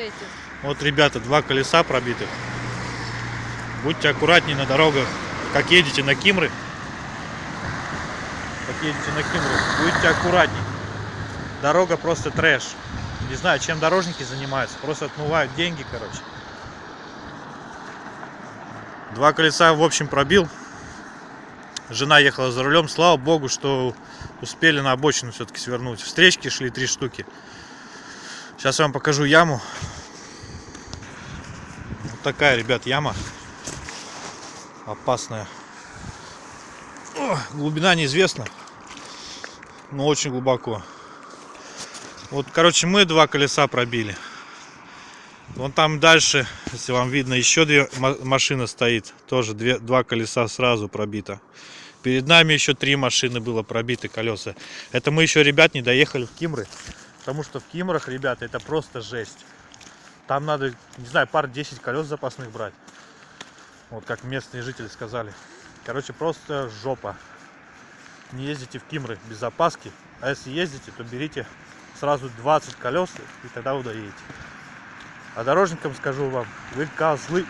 эти. Вот, ребята, два колеса пробитых. Будьте аккуратнее на дорогах. Как едете на Кимры. Как едете на Кимры. Будьте аккуратней. Дорога просто трэш. Не знаю, чем дорожники занимаются. Просто отмывают деньги, короче. Два колеса, в общем, пробил. Жена ехала за рулем. Слава богу, что успели на обочину все-таки свернуть. Встречки шли три штуки. Сейчас я вам покажу яму. Вот такая, ребят, яма. Опасная. О, глубина неизвестна. Но очень глубоко. Вот, короче, мы два колеса пробили. Вон там дальше, если вам видно, еще две ма- машины стоит. Тоже две, два колеса сразу пробито. Перед нами еще три машины было пробиты колеса. Это мы еще, ребят, не доехали в Кимры. Потому что в Кимрах, ребята, это просто жесть. Там надо, не знаю, пар 10 колес запасных брать. Вот как местные жители сказали. Короче, просто жопа. Не ездите в Кимры без запаски. А если ездите, то берите сразу 20 колес, и тогда вы доедете. А дорожникам скажу вам, вы козлы.